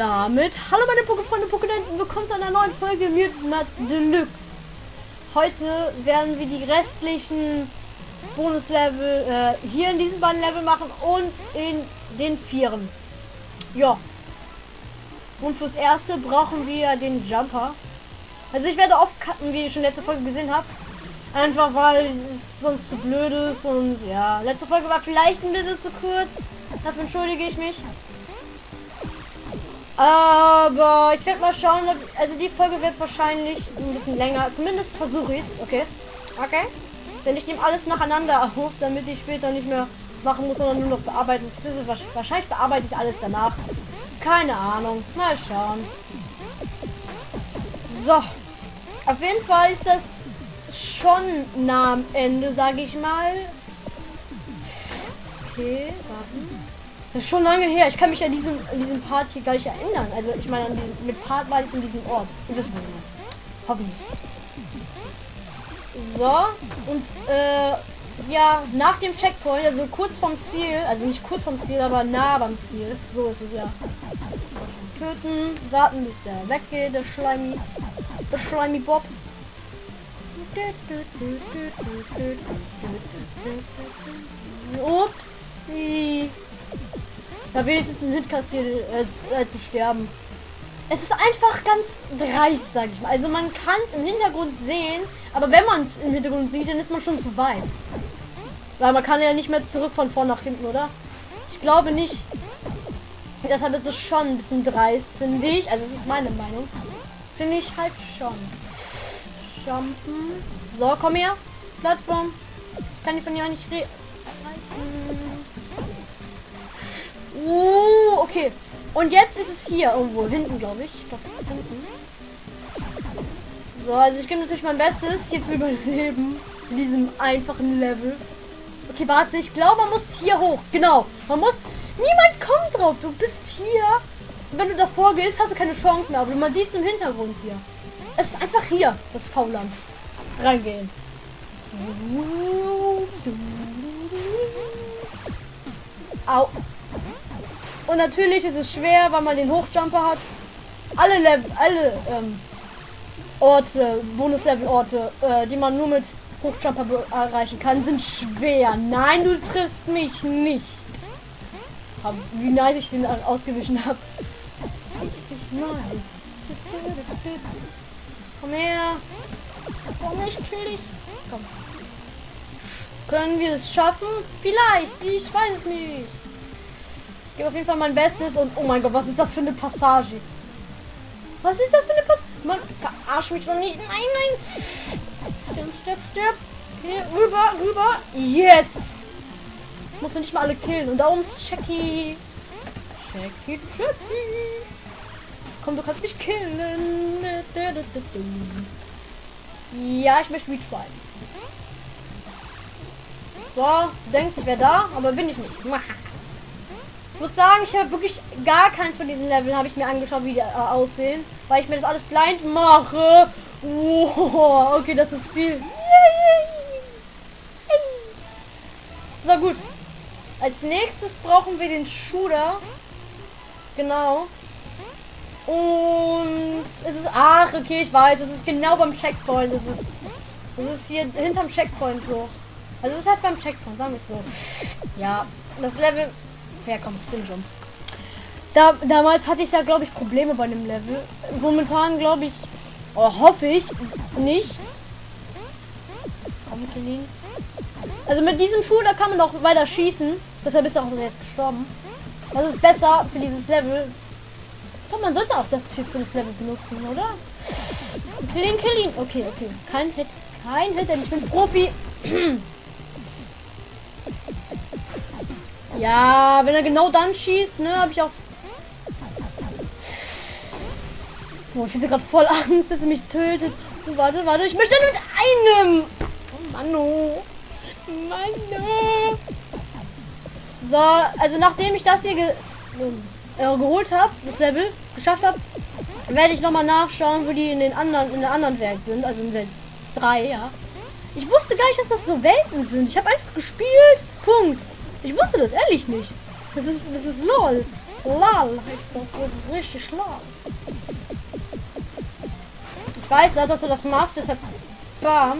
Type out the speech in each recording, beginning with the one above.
damit, hallo meine Pokéfreunde, Pokédenten, willkommen zu einer neuen Folge Mutants Deluxe. Heute werden wir die restlichen Bonuslevel äh, hier in diesen beiden Level machen und in den vieren. Ja. Und fürs erste brauchen wir den Jumper. Also ich werde oft cutten, wie ihr schon letzte Folge gesehen habt. Einfach weil es sonst zu blöd ist und ja, letzte Folge war vielleicht ein bisschen zu kurz. Dafür entschuldige ich mich. Aber ich werde mal schauen, ob, also die Folge wird wahrscheinlich ein bisschen länger. Zumindest versuche ich es, okay? Okay? Denn ich nehme alles nacheinander auf, damit ich später nicht mehr machen muss, sondern nur noch bearbeiten. Wahrscheinlich bearbeite ich alles danach. Keine Ahnung. Mal schauen. So. Auf jeden Fall ist das schon nah am Ende, sage ich mal. Okay, warten. Das ist schon lange her. Ich kann mich an diesem, an diesem Part hier gar nicht erinnern. Also ich meine, mit Part war ich in diesem Ort. Ihr wisst was Hoffentlich. So, und äh, ja, nach dem Checkpoint, also kurz vom Ziel, also nicht kurz vom Ziel, aber nah beim Ziel. So ist es ja. Töten, warten, bis der weggeht, der Schleimi. Der Schleimi Bob. Upsi. Da wenigstens ein Hit kassiert, äh, äh, zu sterben. Es ist einfach ganz dreist, sag ich mal. Also man kann es im Hintergrund sehen, aber wenn man es im Hintergrund sieht, dann ist man schon zu weit. Weil man kann ja nicht mehr zurück von vorn nach hinten, oder? Ich glaube nicht. Deshalb ist es schon ein bisschen dreist, finde ich. Also es ist meine Meinung. Finde ich halt schon. Jumpen. So, komm her. Plattform. Kann ich von hier nicht reden. Uh, okay. Und jetzt ist es hier irgendwo hinten, glaube ich. Ich ist hinten. So, also ich gebe natürlich mein Bestes, hier zu überleben. In diesem einfachen Level. Okay, warte, ich glaube, man muss hier hoch. Genau. Man muss... Niemand kommt drauf. Du bist hier. Und wenn du davor gehst, hast du keine Chance mehr. Aber man sieht es im Hintergrund hier. Es ist einfach hier, das Fauland. Reingehen. Au. Und natürlich ist es schwer, weil man den Hochjumper hat. Alle Level, alle ähm, Orte, Bonuslevel-Orte, äh, die man nur mit Hochjumper erreichen kann, sind schwer. Nein, du triffst mich nicht. Hab, wie nice ich den ausgewichen habe. Nice. Komm her. Komm, ich kill dich. Komm. Können wir es schaffen? Vielleicht. Ich weiß es nicht gebe auf jeden Fall mein Bestes und oh mein Gott, was ist das für eine Passage? Was ist das für eine Passage? Man verarsch mich doch nicht. Nein, nein. Stirb, stirb, stirb. Okay, rüber, rüber. Yes. Ich muss ja nicht mal alle killen. Und da oben ist Checky. Checky, Checky. Komm, du kannst mich killen. Ja, ich möchte retry. So, denkst, ich wäre da, aber bin ich nicht muss sagen, ich habe wirklich gar keins von diesen Leveln habe ich mir angeschaut, wie die äh, aussehen, weil ich mir das alles blind mache. Wow, okay, das ist Ziel. So gut. Als nächstes brauchen wir den Shooter. Genau. Und es ist ach, okay, ich weiß, es ist genau beim Checkpoint. Es ist es ist hier hinterm Checkpoint so. Also es ist halt beim Checkpoint, sagen wir es so. Ja, das Level herkommt. Stimmt schon. Da, damals hatte ich ja, glaube ich, Probleme bei dem Level. Momentan, glaube ich, oh, hoffe ich, nicht. Also mit diesem Schuh, da kann man noch weiter schießen. Deshalb ist er auch jetzt gestorben. Das ist besser für dieses Level. Glaube, man sollte auch das für, für das Level benutzen, oder? Kill ihn, kill ihn. Okay, okay. Kein Hit. Kein Hit, denn ich bin Profi. Ja, wenn er genau dann schießt, ne, habe ich auch... Oh, ich hätte gerade voll Angst, dass er mich tötet. Oh, warte, warte, ich möchte mit einem. Oh, Mano. Mano. So, also nachdem ich das hier ge äh, geholt habe, das Level geschafft habe, werde ich noch mal nachschauen, wo die in den anderen in der anderen Welt sind, also in Welt 3, ja. Ich wusste gar nicht, dass das so Welten sind. Ich habe einfach gespielt. Punkt. Ich wusste das ehrlich nicht. Das ist, das ist lol. Lal heißt das. Das ist richtig schlau. Ich weiß, dass du das machst, deshalb bam.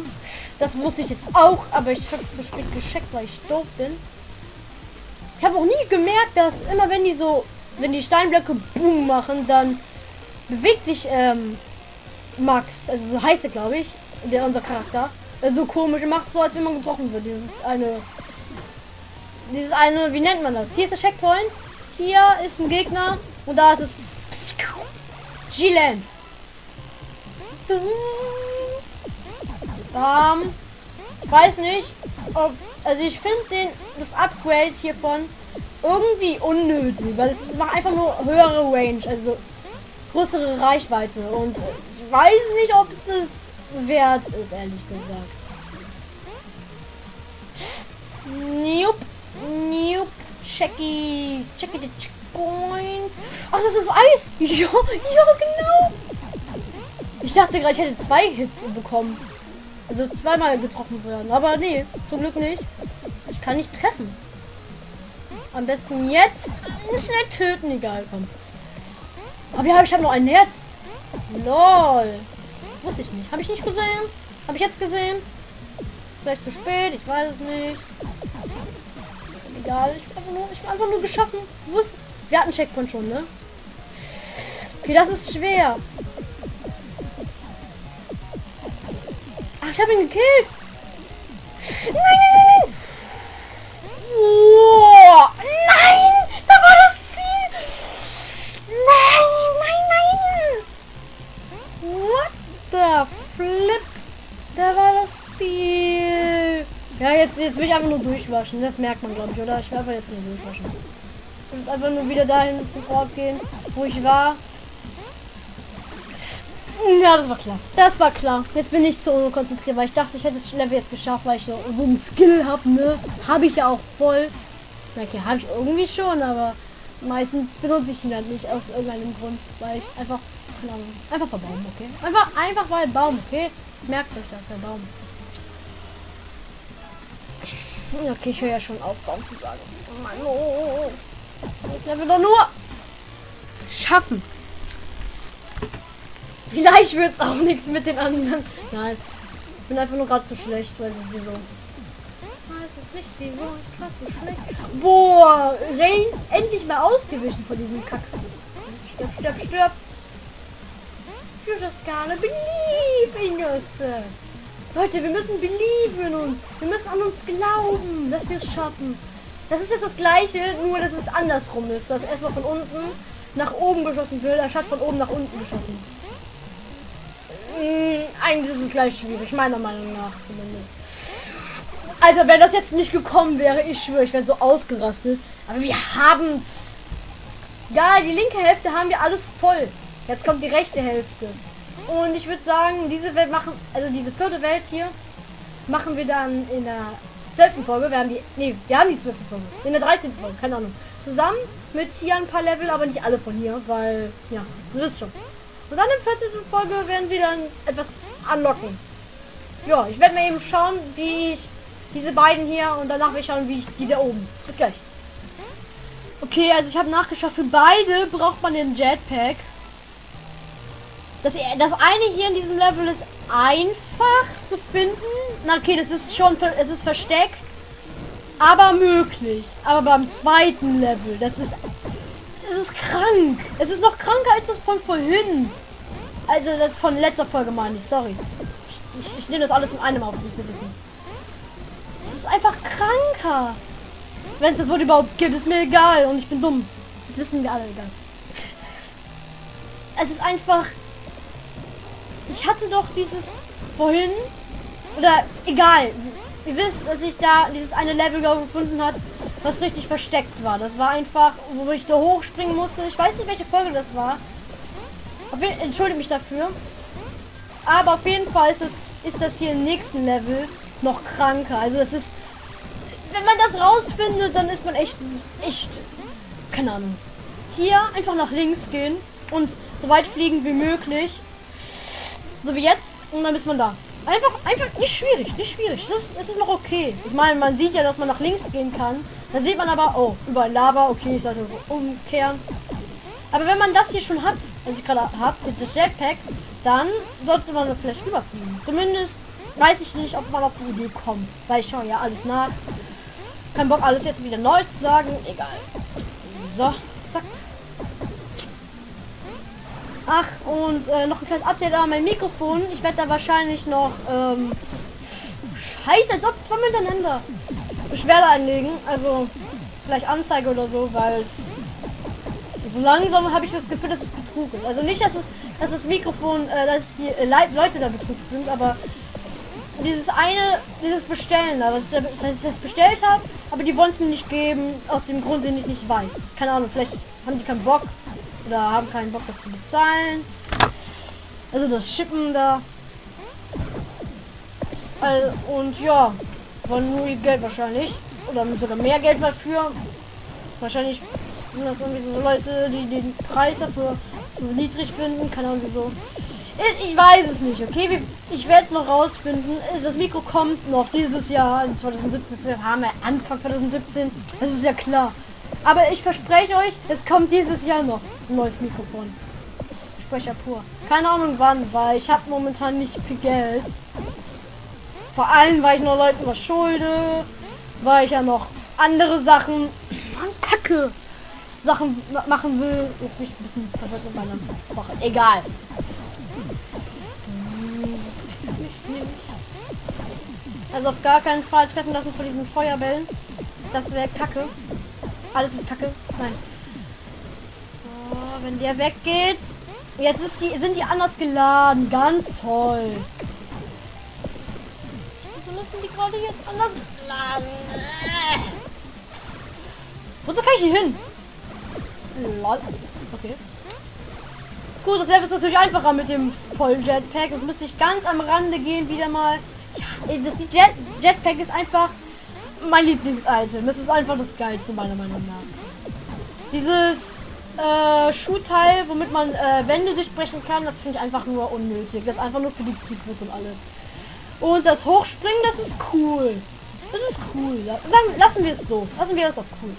Das wusste ich jetzt auch, aber ich habe zu spät gescheckt, weil ich doof bin. Ich habe auch nie gemerkt, dass immer wenn die so, wenn die Steinblöcke boom machen, dann bewegt sich ähm, Max, also so heißt er glaube ich, der unser Charakter, so komisch macht, so als wenn man getroffen wird. Dieses eine, dieses eine, wie nennt man das? Hier ist der Checkpoint, hier ist ein Gegner und da ist es G-Land. Ähm, weiß nicht, ob, also ich finde den das Upgrade hiervon irgendwie unnötig, weil es macht einfach nur höhere Range, also größere Reichweite und ich weiß nicht, ob es es wert ist, ehrlich gesagt. Nope, nope, checky, checky the checkpoint. Ach, das ist Eis. Ja, ja, genau. Ich dachte gerade, ich hätte zwei Hits bekommen. Also zweimal getroffen werden. Aber nee, zum Glück nicht. Ich kann nicht treffen. Am besten jetzt mehr töten, egal, komm. Aber ja, ich habe noch ein Herz. Lol. Wusste ich nicht. Habe ich nicht gesehen? Habe ich jetzt gesehen? Vielleicht zu spät, ich weiß es nicht. Egal, ich nur, ich hab einfach nur geschaffen. Wusste, wir hatten Checkpoint schon, ne? Okay, das ist schwer. Ach, ich habe ihn gekillt. Nein, nein, nein. Oh, nein, da war das Ziel. Nein, nein, nein. What the flip? Da war das Ziel. Ja, jetzt, jetzt will ich einfach nur durchwaschen. Das merkt man, glaube ich, oder? Ich will jetzt nur durchwaschen. Und jetzt einfach nur wieder dahin zum Ort gehen, wo ich war. Ja, das war klar. Das war klar. Jetzt bin ich zu konzentriert, weil ich dachte, ich hätte das Level jetzt geschafft, weil ich so, so ein Skill habe, ne? Habe ich ja auch voll. Okay, habe ich irgendwie schon, aber meistens benutze ich ihn halt nicht aus irgendeinem Grund, weil ich einfach einfach bei Baum, okay? Einfach einfach bei Baum, okay? Merkt euch das, der Baum. Okay, ich höre ja schon auf, Baum zu sagen. Oh Mann, oh. Ich Level doch nur schaffen. Vielleicht wird es auch nichts mit den anderen. Nein. Ich bin einfach nur gerade zu schlecht, weiß ich wieso. Es nicht. Boah, Rain endlich mal ausgewichen von diesem Kack. Stirb, stirb, stirb. You just gotta believe in yourself. Leute, wir müssen believe in uns. Wir müssen an uns glauben, dass wir es schaffen. Das ist jetzt das gleiche, nur dass es andersrum ist. Dass erstmal von unten nach oben geschossen wird, anstatt von oben nach unten geschossen. Hm, eigentlich ist es gleich schwierig, meiner Meinung nach zumindest. Also, wenn das jetzt nicht gekommen wäre, ich schwöre, ich wäre so ausgerastet. Aber wir haben's. Ja, die linke Hälfte haben wir alles voll. Jetzt kommt die rechte Hälfte. Und ich würde sagen, diese Welt machen, also diese vierte Welt hier, machen wir dann in der zwölften Folge. Wir haben die, nee, wir haben die zwölfte Folge. In der 13. Folge, keine Ahnung. Zusammen mit hier ein paar Level, aber nicht alle von hier, weil, ja, du wisst schon. Und dann in 14. Folge werden wir dann etwas anlocken. Ja, ich werde mir eben schauen, wie ich diese beiden hier und danach ich schauen, wie ich die da oben. Bis gleich. Okay, also ich habe nachgeschaut, für beide braucht man den Jetpack. Das, das eine hier in diesem Level ist einfach zu finden. Na okay, das ist schon, es ist versteckt, aber möglich. Aber beim zweiten Level, das ist es ist krank. Es ist noch kranker als das von vorhin. Also das von letzter Folge meine ich, sorry. Ich, ich, nehme das alles in einem auf, müsst ihr wissen. Es ist einfach kranker. Wenn es das Wort überhaupt gibt, ist mir egal und ich bin dumm. Das wissen wir alle egal. Es ist einfach... Ich hatte doch dieses vorhin... Oder egal. Ihr wisst, dass ich da dieses eine Level gefunden hat, was richtig versteckt war. Das war einfach, wo ich da hochspringen musste. Ich weiß nicht, welche Folge das war. Entschuldige mich dafür. Aber auf jeden Fall ist, es, ist das hier im nächsten Level noch kranker. Also es ist, wenn man das rausfindet, dann ist man echt, echt, keine Ahnung. Hier einfach nach links gehen und so weit fliegen wie möglich. So wie jetzt. Und dann ist man da. Einfach, einfach nicht schwierig, nicht schwierig. Das, das ist noch okay. Ich meine, man sieht ja, dass man nach links gehen kann. Dann sieht man aber, oh, überall Lava, okay, ich sollte umkehren. Aber wenn man das hier schon hat, was ich gerade habe, das Jetpack, dann sollte man vielleicht rüberfliegen. Zumindest weiß ich nicht, ob man auf die Idee kommt, weil ich schaue ja alles nach. Kein Bock, alles jetzt wieder neu zu sagen. Egal. So, zack. Ach, und äh, noch ein kleines Update an mein Mikrofon. Ich werde da wahrscheinlich noch, ähm, scheiße, als ob zwei miteinander Beschwerde einlegen. Also, vielleicht Anzeige oder so, weil es so langsam habe ich das Gefühl, dass es Betrug ist. Also nicht, dass es, dass das Mikrofon, äh, dass die äh, Leute da betrügt sind, aber dieses eine, dieses Bestellen da, was ich, was ich das bestellt habe, aber die wollen es mir nicht geben, aus dem Grund, den ich nicht weiß. Keine Ahnung, vielleicht haben die keinen Bock oder haben keinen Bock, das zu bezahlen. Also das Schippen da. Also, und ja, wollen nur Geld wahrscheinlich. Oder sogar mehr Geld dafür. Wahrscheinlich sind das irgendwie so Leute, die den Preis dafür zu niedrig finden. Keine Ahnung wieso. Ich, ich weiß es nicht, okay? Ich werde es noch rausfinden. Das Mikro kommt noch dieses Jahr, also 2017 haben wir Anfang 2017. Das ist ja klar. Aber ich verspreche euch, es kommt dieses Jahr noch ein neues Mikrofon. Sprecher pur. Keine Ahnung wann, weil ich habe momentan nicht viel Geld. Vor allem, weil ich noch Leuten was schulde, weil ich ja noch andere Sachen, Mann, Kacke, Sachen machen will. Jetzt mich ein bisschen verwirrt mit meiner Woche. Egal. Also auf gar keinen Fall treffen lassen von diesen Feuerbällen. Das wäre Kacke. Alles ist Kacke. Nein. So, wenn der weggeht. Jetzt ist die, sind die anders geladen. Ganz toll. Wieso müssen die gerade jetzt anders laden? Wozu kann ich hier hin? Lol. Okay. Gut, das Level ist natürlich einfacher mit dem vollen Jetpack. Das müsste ich ganz am Rande gehen, wieder mal. Ja, das Jet Jetpack ist einfach mein Lieblingsitem. Das ist einfach das Geilste meiner Meinung nach. Dieses äh, Schuhteil, womit man äh, Wände durchbrechen kann, das finde ich einfach nur unnötig. Das ist einfach nur für die Sequels und alles. Und das Hochspringen, das ist cool. Das ist cool. Dann lassen wir es so. Lassen wir es auch cool.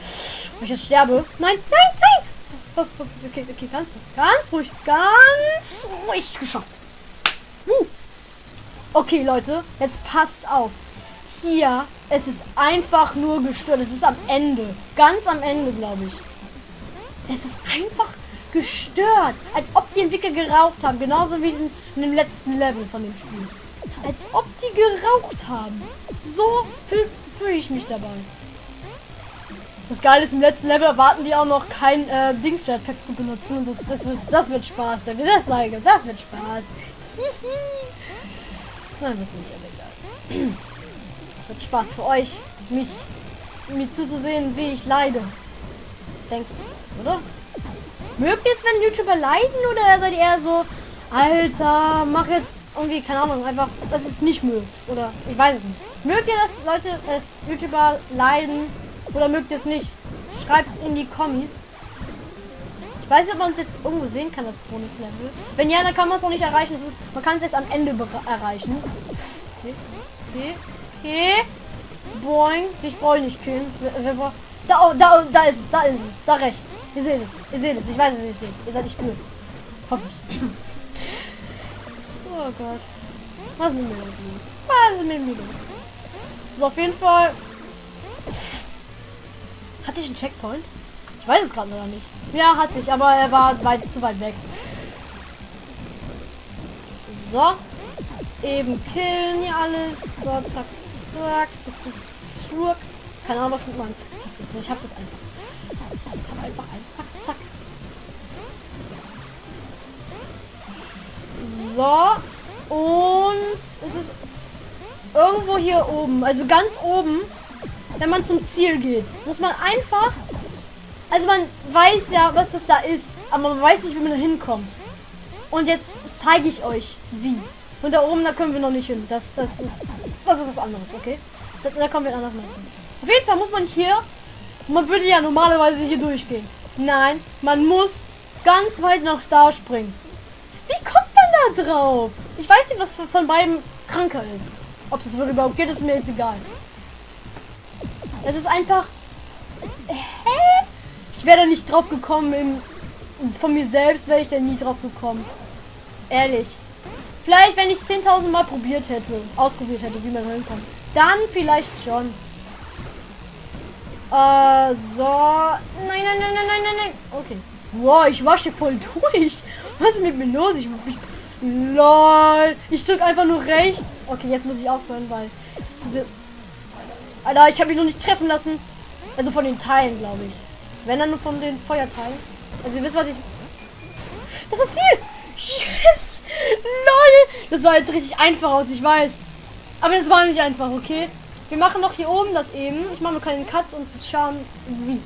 Wenn ich jetzt sterbe. Nein, nein, nein. Okay, okay, ganz ruhig. Ganz ruhig. Ganz ruhig geschafft. Okay, Leute. Jetzt passt auf. Hier, es ist einfach nur gestört. Es ist am Ende. Ganz am Ende, glaube ich. Es ist einfach gestört. Als ob die Entwickler geraucht haben. Genauso wie in dem letzten Level von dem Spiel. Als ob die geraucht haben. So fühle fühl ich mich dabei. Das Geile ist, im letzten Level erwarten die auch noch kein äh, Dings-Jetpack zu benutzen. Und das, das, wird, das wird Spaß. Wenn wir das sagen, das wird Spaß. Nein, das ist nicht egal. Es wird Spaß für euch, mich mir zuzusehen, wie ich leide. Denkt, oder? Mögt ihr es, wenn YouTuber leiden oder seid ihr eher so, Alter, mach jetzt irgendwie, keine Ahnung, einfach, das ist nicht mögt. Oder ich weiß es nicht. Mögt ihr das, Leute, dass YouTuber leiden oder mögt ihr es nicht? Schreibt es in die Kommis. Ich weiß nicht, ob man es jetzt irgendwo sehen kann, das Bonuslevel. Wenn ja, dann kann man es auch nicht erreichen. Es ist, man kann es erst am Ende erreichen. Okay. Okay. Okay. Boing. Ich brauche nicht killen. Da, oh, da, da ist es. Da ist es. Da rechts. Ihr seht es. Ihr seht es. Ich weiß es nicht. Seht. Ihr seid nicht blöd. Hoffe ich. oh Gott. Was ist mit mir los? Was ist mit mir los? So, auf jeden Fall hatte ich einen Checkpoint? Ich weiß es gerade noch nicht. Ja, hatte ich, aber er war weit zu weit weg. So. Eben killen hier alles. So, zack, zack, zack, zack, zack. Keine Ahnung, was mit meinem Zack, zack ist. Ich habe das einfach. Ich habe einfach ein Zack, zack. So. Und es ist irgendwo hier oben. Also ganz oben wenn man zum Ziel geht. Muss man einfach... Also man weiß ja, was das da ist, aber man weiß nicht, wie man da hinkommt. Und jetzt zeige ich euch, wie. Und da oben, da können wir noch nicht hin. Das, das ist, das ist was anderes, okay? Da, da kommen wir anders hin. Auf jeden Fall muss man hier, man würde ja normalerweise hier durchgehen. Nein, man muss ganz weit nach da springen. Wie kommt man da drauf? Ich weiß nicht, was von beiden kranker ist. Ob das überhaupt geht, ist mir jetzt egal. Es ist einfach hä? Ich wäre da nicht drauf gekommen. Im, von mir selbst wäre ich da nie drauf gekommen. Ehrlich. Vielleicht, wenn ich 10.000 Mal probiert hätte, ausprobiert hätte, wie man hinkommt. Dann vielleicht schon. Äh, so. Nein, nein, nein, nein, nein, nein, nein. Okay. Wow, ich wasche voll durch. Was ist mit mir los? Ich, ich lol. Ich drücke einfach nur rechts. Okay, jetzt muss ich aufhören, weil diese Alter, ich habe mich noch nicht treffen lassen. Also von den Teilen, glaube ich. Wenn dann nur von den Feuerteilen. Also ihr wisst, was ich... Das ist das Ziel! Yes! LOL! Das sah jetzt richtig einfach aus, ich weiß. Aber das war nicht einfach, okay? Wir machen noch hier oben das eben. Ich mache nur keinen Cut und schauen wie.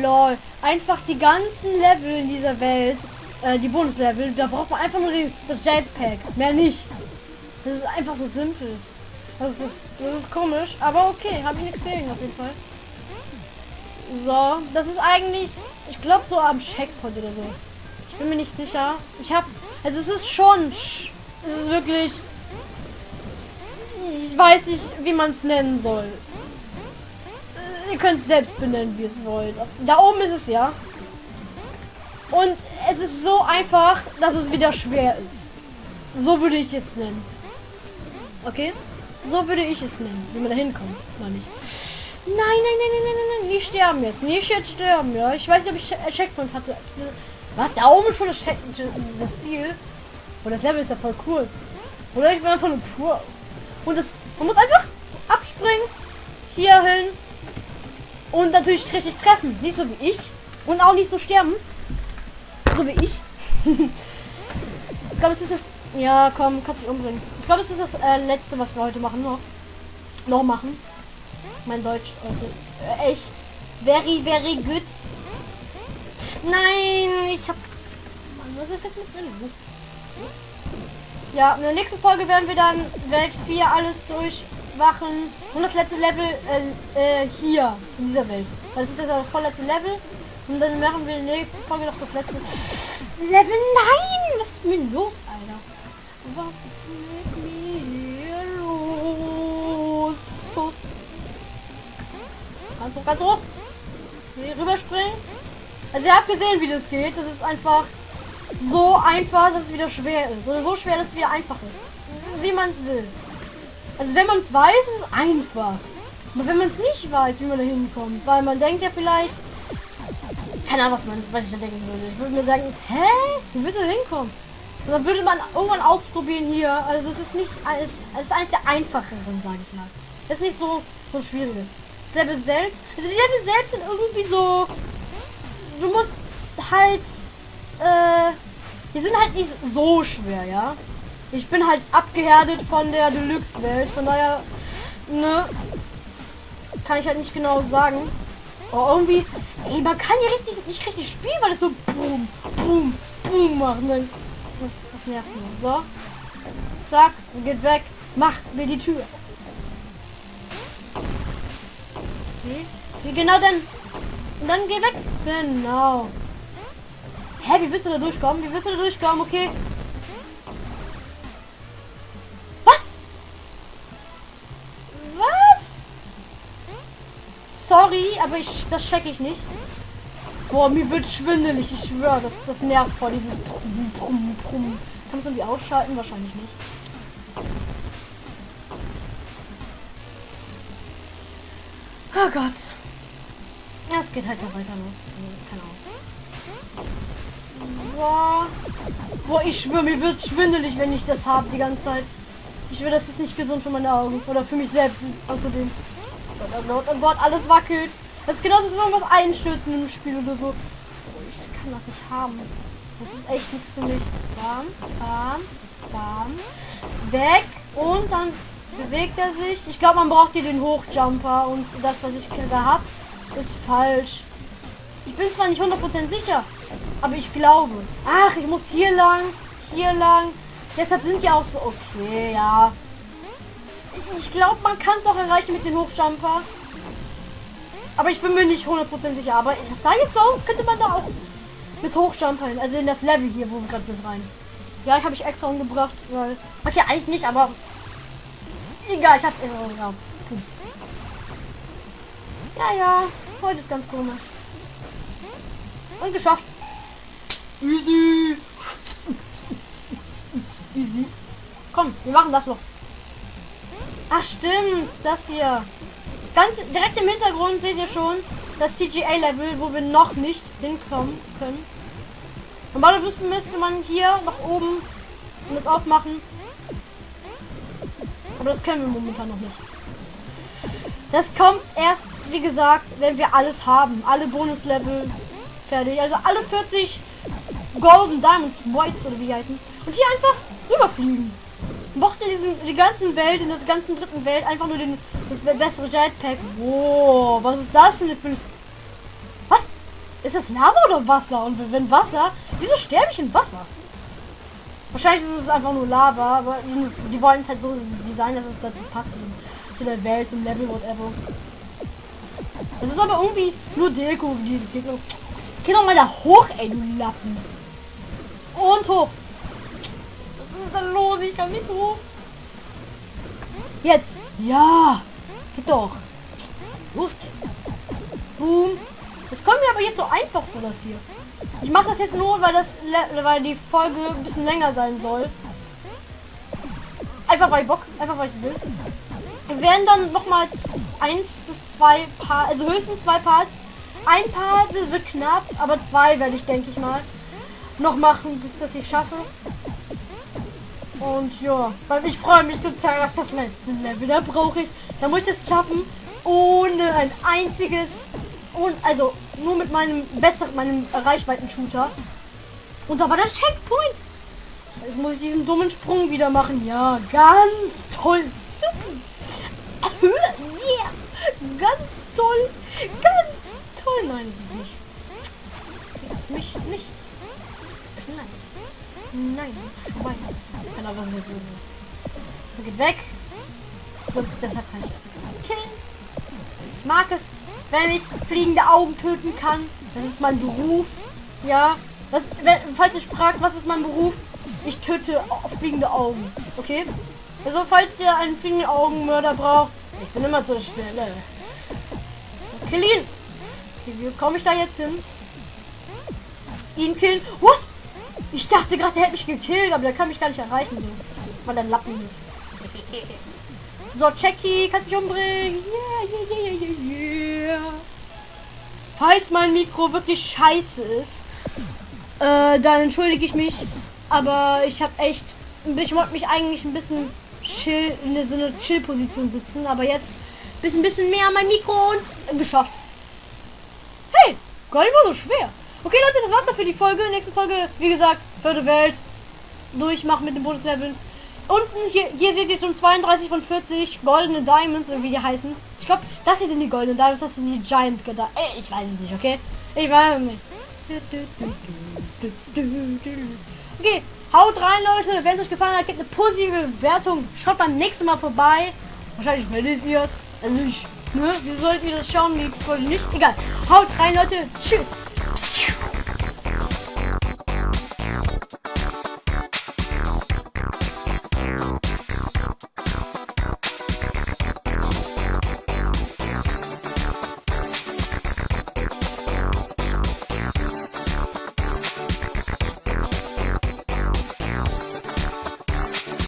LOL. Einfach die ganzen Level in dieser Welt, äh, die Bonuslevel, da braucht man einfach nur das Jetpack. Mehr nicht. Das ist einfach so simpel. Das ist, das ist komisch, aber okay, habe ich nichts gegen auf jeden Fall. So, das ist eigentlich, ich glaube so am Checkpoint oder so. Ich bin mir nicht sicher. Ich habe, also es ist schon, es ist wirklich, ich weiß nicht, wie man es nennen soll. Ihr könnt selbst benennen, wie es wollt. Da oben ist es ja. Und es ist so einfach, dass es wieder schwer ist. So würde ich jetzt nennen. Okay? So würde ich es nennen, wie man da hinkommt. Nein, nicht. Nein, nein, nein, nein, nein, nein, nicht sterben jetzt. Nicht jetzt sterben, ja. Ich weiß nicht, ob ich äh, Checkpoint hatte. Was? Da oben schon das, das Ziel? Und das Level ist ja voll kurz. Oder ich bin einfach nur pur. Und das, man muss einfach abspringen. Hier hin. Und natürlich richtig treffen. Nicht so wie ich. Und auch nicht so sterben. So wie ich. ich glaube, es ist das ja, komm, kannst dich umbringen. Ich glaube, es ist das äh, letzte, was wir heute machen. Noch, noch machen. Mein Deutsch heute ist äh, echt very, very good. Nein, ich hab's. Mann, was ist jetzt mit drin? Ja, in der nächsten Folge werden wir dann Welt 4 alles durchwachen. Und das letzte Level äh, äh, hier, in dieser Welt. Das ist jetzt das vorletzte Level. Und dann machen wir in der nächsten Folge noch das letzte Level. Nein! Was ist mit mir los, Alter? Was ist mit mir los? So. Ganz hoch, ganz hoch. Hier rüberspringen. Also ihr habt gesehen, wie das geht. Das ist einfach so einfach, dass es wieder schwer ist. Oder so schwer, dass es wieder einfach ist. Wie man es will. Also wenn man es weiß, ist es einfach. Aber wenn man es nicht weiß, wie man da hinkommt, weil man denkt ja vielleicht, keine Ahnung, was man, was ich da denken würde. Ich würde mir sagen, hä? Wie willst du da hinkommen? Und dann würde man irgendwann ausprobieren hier. Also es ist nicht alles, es ist eines der einfacheren, sage ich mal. Es ist nicht so so schwieriges. Das Level selbst, also die Level selbst sind irgendwie so, du musst halt, äh, die sind halt nicht so schwer, ja. Ich bin halt abgehärtet von der Deluxe-Welt, von daher, ne, kann ich halt nicht genau sagen. Oh, irgendwie, ey, man kann hier richtig, nicht richtig spielen, weil es so boom, boom, boom macht. Ne? Das, das nervt nur. So. Zack, geht weg. Macht mir die Tür. Wie? Wie genau denn? Und dann geh weg. Genau. Hä, wie willst du da durchkommen? Wie willst du da durchkommen? Okay. Was? Was? Sorry, aber ich das check ich nicht. Boah, mir wird schwindelig, ich schwöre, das, das nervt voll, dieses Brumm, Brumm, Brumm. Kann man es irgendwie ausschalten? Wahrscheinlich nicht. Oh Gott. Geht halt da weiter los. Keine Ahnung. Boah, ich schwöre, mir wird schwindelig, wenn ich das habe die ganze Zeit. Ich will, das ist nicht gesund für meine Augen. Oder für mich selbst. Außerdem. Oh Gott, oh Gott, alles wackelt. Das ist genauso, wenn was einstürzen im Spiel oder so. Oh, ich kann das nicht haben. Das ist echt nichts für mich. Bam, bam, bam. Weg. Und dann bewegt er sich. Ich glaube, man braucht hier den Hochjumper. Und das, was ich da habe, ist falsch. Ich bin zwar nicht 100% sicher, aber ich glaube. Ach, ich muss hier lang, hier lang. Deshalb sind ja auch so... Okay, ja. Ich glaube, man kann es auch erreichen mit dem Hochjumper. Aber ich bin mir nicht 100% sicher. Aber es sah jetzt so aus, könnte man da auch mit Hochjumpern, also in das Level hier, wo wir gerade sind, rein. Ja, ich habe ich extra umgebracht, weil... Okay, eigentlich nicht, aber... Egal, ich hab's... Äh, ja. Ja, ja. Heute ist ganz komisch. Und geschafft. Easy. Easy. Komm, wir machen das noch. Ach stimmt, das hier. Ganz direkt im Hintergrund seht ihr schon das CGA-Level, wo wir noch nicht hinkommen können. Normalerweise müsste man hier nach oben das aufmachen. Aber das können wir momentan noch nicht. Das kommt erst, wie gesagt, wenn wir alles haben. Alle Bonuslevel fertig. Also alle 40 Golden Diamonds, Whites oder wie heißen. Und hier einfach rüberfliegen. Mochte diesen, die ganzen Welt, in der ganzen dritten Welt einfach nur den, das bessere Jetpack. Wow, was ist das denn für... Was? Ist das Lava oder Wasser? Und wenn Wasser, wieso sterbe ich in Wasser? Wahrscheinlich ist es einfach nur Lava, aber die wollen es halt so designen, dass es dazu passt zu der Welt, zum Level, whatever. Es ist aber irgendwie nur Deko, die Gegner. Jetzt geh doch mal da hoch, ey, du Lappen. Und hoch. Was ist denn los? Ich kann nicht hoch. Jetzt. Ja. Geht doch. Los. Boom. Das kommt mir aber jetzt so einfach vor, das hier. Ich mache das jetzt nur, weil das weil die Folge ein bisschen länger sein soll. Einfach weil Bock, einfach weil ich will. Wir werden dann noch mal eins bis zwei Paar, also höchstens zwei Parts. Ein Part wird knapp, aber zwei werde ich, denke ich mal, noch machen, bis das ich schaffe. Und ja, weil ich freue mich total auf das letzte Level. Da brauche ich, da muss ich das schaffen, ohne ein einziges, und also nur mit meinem besseren, meinem Reichweiten-Shooter. Und da war der Checkpoint. Jetzt muss ich diesen dummen Sprung wieder machen. Ja, ganz toll. Super. Yeah. Ganz toll. Ganz toll. Nein, es ist nicht. Es ist mich nicht. Nein. Nein. Genau, was ist jetzt los? So, geht weg. So, deshalb kann ich killen. Ich mag es, wenn ich fliegende Augen töten kann. Das ist mein Beruf. Ja. Das, wenn, falls ihr fragt, was ist mein Beruf? Ich töte fliegende Augen. Okay? Also falls ihr einen fliegenden Augenmörder braucht, ich bin immer so schnell. Kill ihn! Wie komme ich da jetzt hin? Ihn killen. Was? Ich dachte gerade, er hätte mich gekillt, aber der kann mich gar nicht erreichen, weil er Lappen ist. So, Jackie, kannst mich umbringen. Yeah, yeah, yeah, yeah. Falls mein Mikro wirklich scheiße ist, äh, dann entschuldige ich mich. Aber ich habe echt, ich wollte mich eigentlich ein bisschen chill, in so eine Chill-Position sitzen, aber jetzt ist ein bisschen mehr an mein Mikro und geschafft. Hey, gar nicht mal so schwer. Okay, Leute, das war's dann für die Folge. Nächste Folge, wie gesagt, vierte Welt. Durchmachen mit dem Bonuslevel. Unten, hier, hier seht ihr schon 32 von 40 goldene Diamonds, wie die heißen. Ich glaube, das hier sind die goldenen Diamonds, das sind die Giant. Ey, ich weiß es nicht, okay? Ich weiß nicht. Okay, haut rein, Leute. Wenn es euch gefallen hat, gebt eine positive Bewertung. Schaut beim nächsten Mal vorbei. Wahrscheinlich werdet ihr es. Also ich, ne? Wie solltet ihr das schauen? Wie wollte nicht? Egal. Haut rein, Leute. Tschüss.